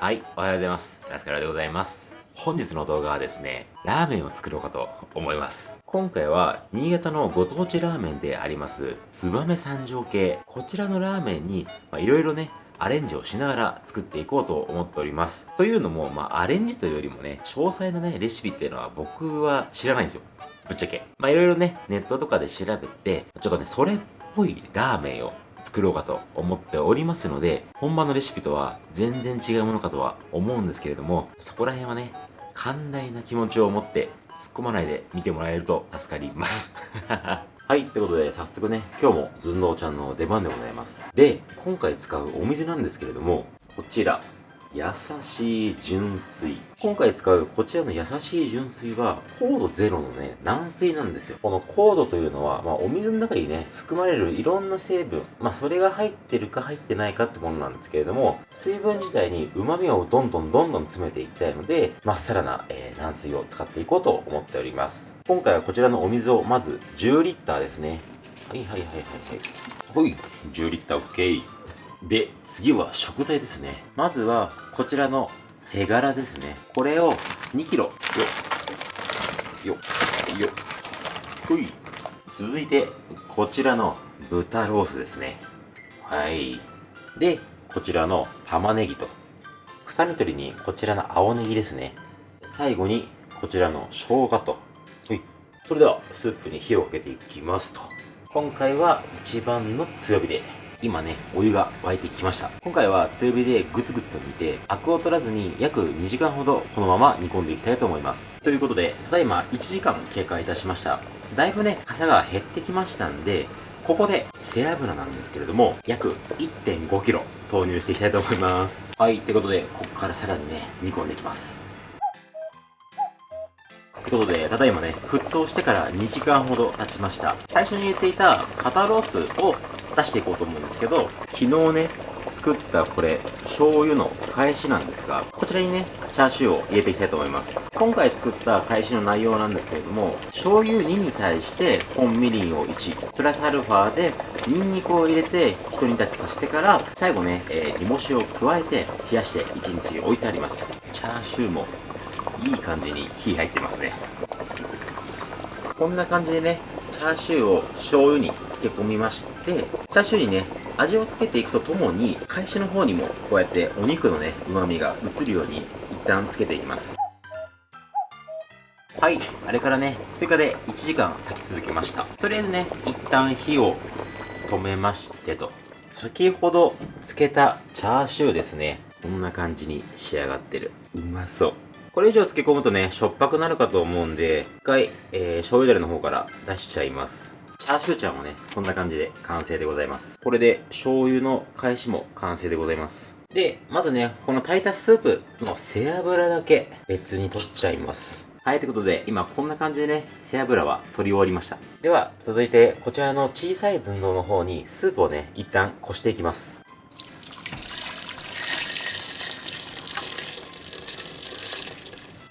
はい、おはようございます。ラスカラでございます。本日の動画はですね、ラーメンを作ろうかと思います。今回は、新潟のご当地ラーメンであります、燕三条系。こちらのラーメンに、まあ、いろいろね、アレンジをしながら作っていこうと思っております。というのも、まあ、アレンジというよりもね、詳細なね、レシピっていうのは僕は知らないんですよ。ぶっちゃけ。まあ、いろいろね、ネットとかで調べて、ちょっとね、それっぽいラーメンを作ろうかと思っておりますので、本場のレシピとは全然違うものかとは思うんですけれども、そこら辺はね、寛大な気持ちを持って突っ込まないで見てもらえると助かります。はい、ということで早速ね、今日もずんどうちゃんの出番でございます。で、今回使うお水なんですけれども、こちら、優しい純水。今回使うこちらの優しい純水は、高度ゼロのね、軟水なんですよ。この高度というのは、まあ、お水の中にね、含まれるいろんな成分、まあ、それが入ってるか入ってないかってものなんですけれども、水分自体に旨味をどんどんどんどん詰めていきたいので、まっさらな、えー、軟水を使っていこうと思っております。今回はこちらのお水をまず10リッターですね。はいはいはいはいはい。ほい、10リッター OK。で、次は食材ですね。まずは、こちらの背ガラですね。これを2キロ。よ。よ。よ。ほい。続いて、こちらの豚ロースですね。はい。で、こちらの玉ねぎと、臭み取りにこちらの青ネギですね。最後に、こちらの生姜と。はい。それでは、スープに火をかけていきますと。今回は一番の強火で今ね、お湯が沸いてきました。今回は強火でグツグツと煮て、アクを取らずに約2時間ほどこのまま煮込んでいきたいと思います。ということで、ただいま1時間経過いたしました。だいぶね、傘が減ってきましたんで、ここで背脂なんですけれども、約 1.5kg 投入していきたいと思います。はい、ということで、ここからさらにね、煮込んでいきます。ということで、ただいまね、沸騰してから2時間ほど経ちました。最初に入れていた肩ロースを出していこうと思うんですけど、昨日ね、作ったこれ、醤油の返しなんですが、こちらにね、チャーシューを入れていきたいと思います。今回作った返しの内容なんですけれども、醤油2に対して本みりんを1、プラスアルファでニンニクを入れて一煮立ちさせてから、最後ね、えー、煮干しを加えて冷やして1日置いてあります。チャーシューもいい感じに火入ってますね。こんな感じでね、チャーシューを醤油に漬け込みまして、チャーシューにね、味をつけていくとともに、返しの方にもこうやってお肉のね、旨味が移るように一旦つけていきます。はい、あれからね、追加で1時間炊き続けました。とりあえずね、一旦火を止めましてと。先ほど漬けたチャーシューですね。こんな感じに仕上がってる。うまそう。これ以上漬け込むとね、しょっぱくなるかと思うんで、一回、えー、醤油だれの方から出しちゃいます。チャーシューちゃんもね、こんな感じで完成でございます。これで醤油の返しも完成でございます。で、まずね、この炊いたスープの背脂だけ別に取っちゃいます。はい、ということで、今こんな感じでね、背脂は取り終わりました。では、続いて、こちらの小さい寸胴の方に、スープをね、一旦こしていきます。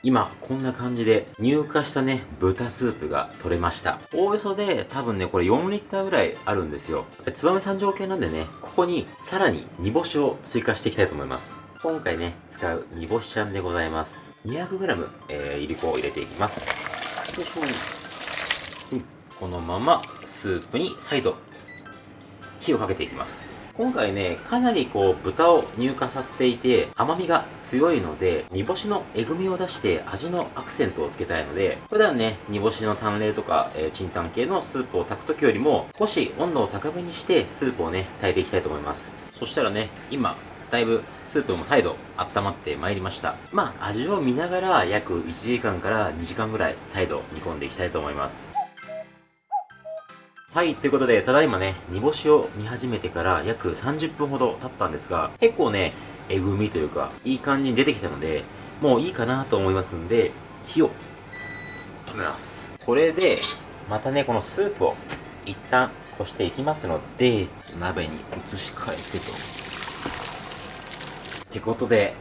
今、こんな感じで乳化したね、豚スープが取れました。おおよそで多分ね、これ4リッターぐらいあるんですよ。燕三条系なんでね、ここにさらに煮干しを追加していきたいと思います。今回ね、使う煮干しちゃんでございます。200g、えー、いりこを入れていきます。よいしょ。うん、このままスープに再度火をかけていきます。今回ね、かなりこう豚を乳化させていて甘みが強いので、煮干しのえぐみを出して味のアクセントをつけたいので、普段ね、煮干しの淡麗とか、えー、チンタン系のスープを炊く時よりも、少し温度を高めにしてスープをね、炊いていきたいと思います。そしたらね、今、だいぶスープも再度温まってまいりました。まあ、味を見ながら約1時間から2時間ぐらい再度煮込んでいきたいと思います。はい、ということで、ただいまね、煮干しを煮始めてから約30分ほど経ったんですが、結構ね、えぐみというか、いい感じに出てきたので、もういいかなと思いますんで、火を止めます。それで、またね、このスープを一旦こしていきますので、鍋に移し替えてと。ってことで、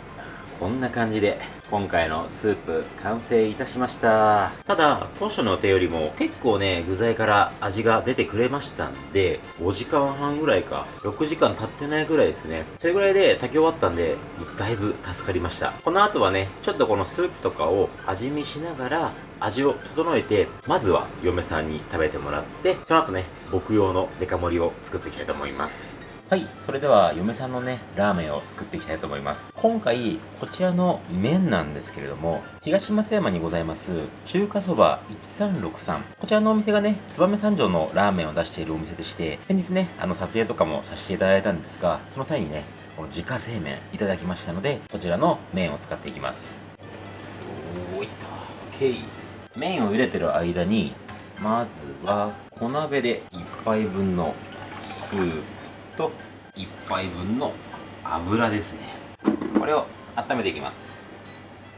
こんな感じで、今回のスープ完成いたしました。ただ当初の予定よりも結構ね具材から味が出てくれましたんで5時間半ぐらいか6時間経ってないぐらいですね。それぐらいで炊き終わったんでだいぶ助かりました。この後はねちょっとこのスープとかを味見しながら味を整えてまずは嫁さんに食べてもらってその後ね僕用のデカ盛りを作っていきたいと思います。はい、それでは嫁さんのね、ラーメンを作っていきたいと思います。今回、こちらの麺なんですけれども、東松山にございます、中華そば1363。こちらのお店がね、燕三条のラーメンを出しているお店でして、先日ね、あの撮影とかもさせていただいたんですが、その際にね、この自家製麺いただきましたので、こちらの麺を使っていきます。おーいった、OK。麺を茹でてる間に、まずは小鍋で1杯分のスープと1杯分の油ですね。これを温めていきます。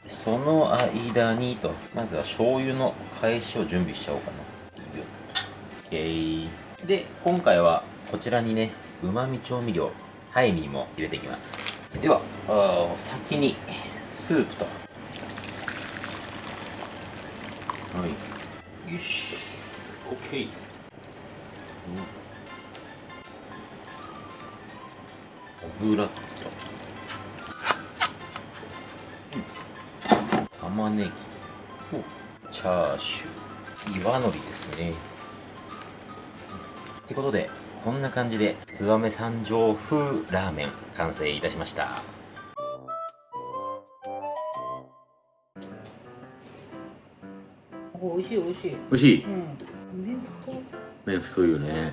その間にとまずは醤油の返しを準備しちゃおうかな。OK で今回はこちらにねうまみ調味料ハイミーも入れていきます。では先にスープと。はい。よし。OK、うん。油と、うん、玉ねぎとチャーシュー。岩のりですね。ってことでこんな感じで燕三条風ラーメン完成いたしました。おいしいおいしい。おいしい、うん、麺太麺太いよね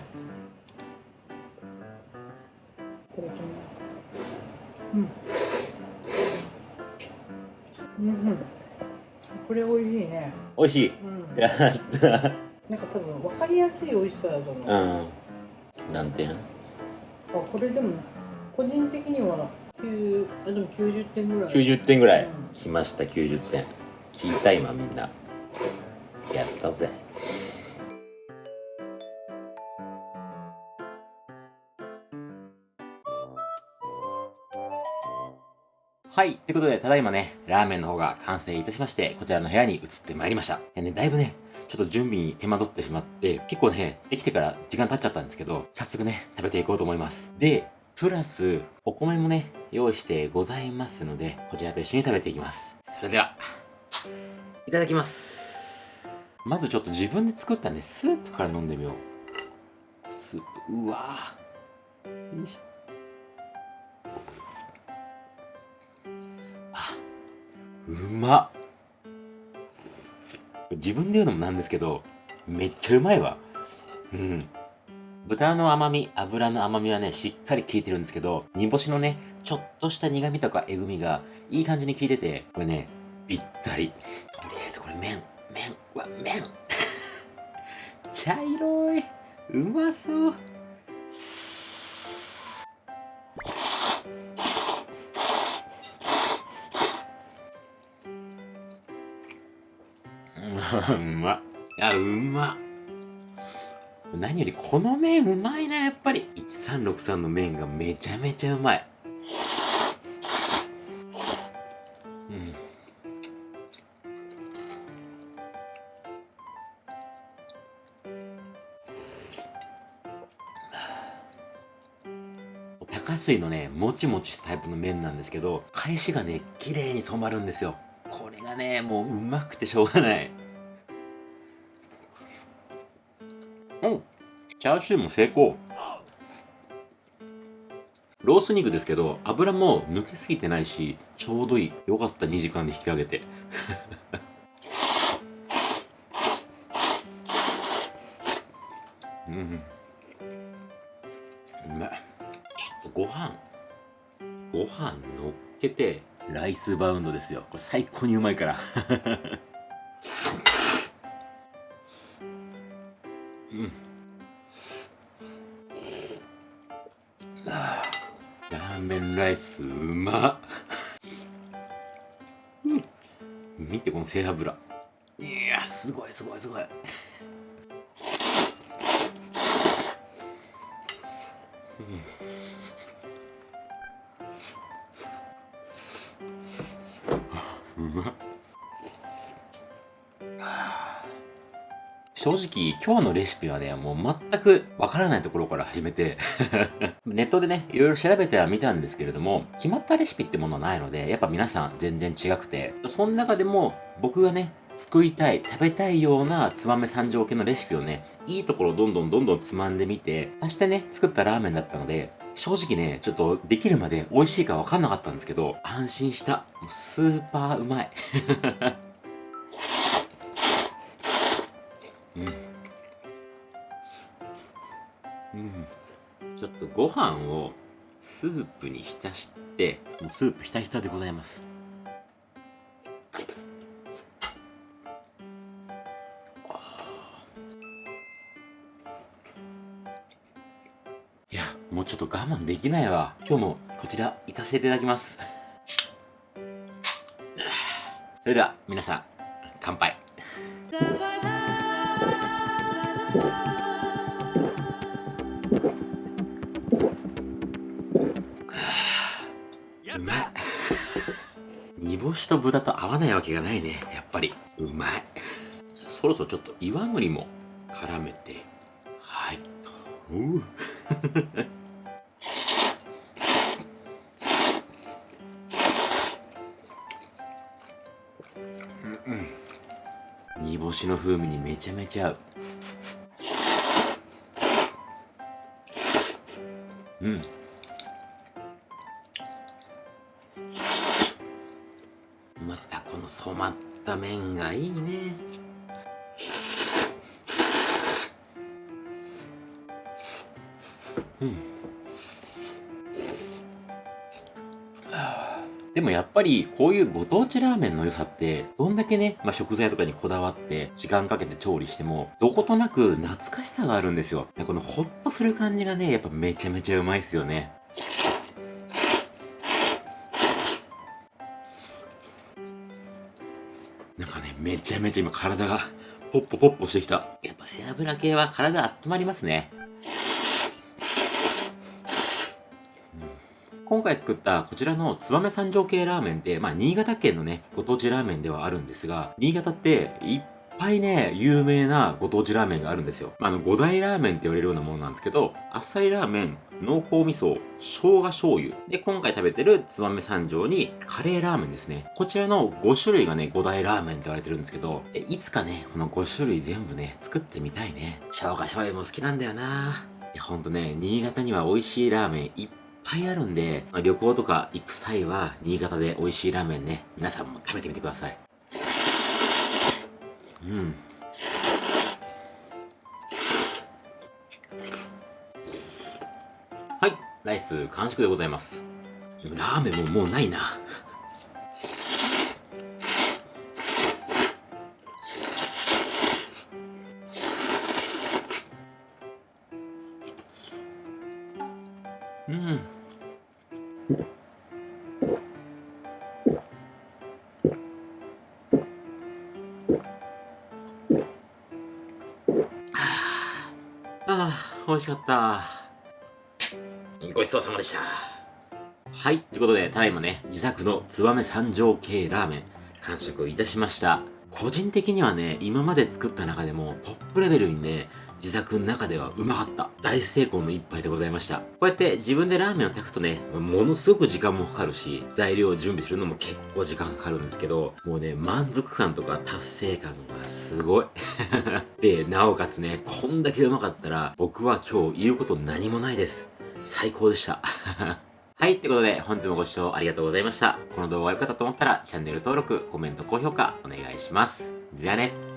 うん。うんうん。これ美味しいね。美味しい、うん、やったなんか多分分かりやすい美味しさだと思う。うん。何点？あこれでも個人的には9あでも90点ぐらい。90点ぐらい、うん、来ました90点。聞いた今みんな。やったぜはい。ということで、ただいまね、ラーメンの方が完成いたしまして、こちらの部屋に移ってまいりました。ね、だいぶね、ちょっと準備に手間取ってしまって、結構ね、できてから時間経っちゃったんですけど、早速ね、食べていこうと思います。で、プラス、お米もね、用意してございますので、こちらと一緒に食べていきます。それでは、いただきます。まずちょっと自分で作ったね、スープから飲んでみよう。スープ、うわぁ。よいしょ。うまっ。自分で言うのもなんですけどめっちゃうまいわ。うん。豚の甘み油の甘みはねしっかり効いてるんですけど煮干しのねちょっとした苦味とかえぐみがいい感じに効いててこれねぴったり。とりあえずこれ麺麺うわ麺。茶色い。うまそう。うまっ。いや、うま。何よりこの麺うまいな、やっぱり。1363の麺がめちゃめちゃうまい。うん。高水のね、もちもちしたタイプの麺なんですけど、返しがね、綺麗に染まるんですよ。これがね、もううまくてしょうがない。チャーシューも成功。ロース肉ですけど油も抜けすぎてないしちょうどいい。よかった2時間で引き上げて。うんうまいちょっとご飯。ご飯乗っけてライスバウンドですよ。これ最高にうまいから。ラーメンライスうまっ、うん、見てこの背脂。いやすごいすごいすごい。うん正直、今日のレシピはね、もう全くわからないところから始めて ネットでね、いろいろ調べてはみたんですけれども、決まったレシピってものないので、やっぱ皆さん全然違くて、その中でも僕がね、作りたい、食べたいようなつまめ三条系のレシピをね、いいところどんどんどんどんつまんでみて、足してね、作ったラーメンだったので、正直ね、ちょっとできるまで美味しいかわかんなかったんですけど、安心した。もうスーパーうまい。うん、ちょっとご飯をスープに浸してもうスープひたひたでございます。いやもうちょっと我慢できないわ。今日もこちら行かせていただきます。それでは皆さん乾杯。煮干しと豚と合わないわけがないね。やっぱり。うまい。じゃあそろそろちょっと岩のりも絡めて。はい。う。煮干しの風味にめちゃめちゃ合う。うん。麺がいいねうんでもやっぱりこういうご当地ラーメンの良さってどんだけね、まあ、食材とかにこだわって時間かけて調理してもどことなく懐かしさがあるんですよ。このホッとする感じがね、やっぱめちゃめちゃうまいですよね。めちゃめちゃ今体がポッポポッポしてきた。やっぱ背脂系は体温まりますね。今回作ったこちらの燕三条系ラーメンって、まあ、新潟県のね、ご当地ラーメンではあるんですが、新潟っていっぱいね、有名なご当地ラーメンがあるんですよ。まあ、あの、五大ラーメンって言われるようなものなんですけど、あっさりラーメン、濃厚味噌、生姜醤油。で、今回食べてる燕三条にカレーラーメンですね。こちらの5種類がね、五大ラーメンって言われてるんですけど、いつかね、この5種類全部ね、作ってみたいね。生姜醤油も好きなんだよないや、ほんとね、新潟には美味しいラーメンいっぱいあるんで、旅行とか行く際は、新潟で美味しいラーメンね、皆さんも食べてみてください。うん。はい、ライス完食でございます。ラーメンももうないな。うん。美味しかった。ごちそうさまでした。はい。ということで、ただいまね、自作の燕三条系ラーメン、完食いたしました。個人的にはね、今まで作った中でもトップレベルにね、自作の中ではうまかった。大成功の一杯でございました。こうやって自分でラーメンを炊くとね、ものすごく時間もかかるし、材料を準備するのも結構時間かかるんですけど、もうね、満足感とか達成感がすごい。で、なおかつね、こんだけうまかったら、僕は今日言うこと何もないです。最高でした。はい。ってことで、本日もご視聴ありがとうございました。この動画が良かったと思ったら、チャンネル登録、コメント、高評価、お願いします。じゃあね。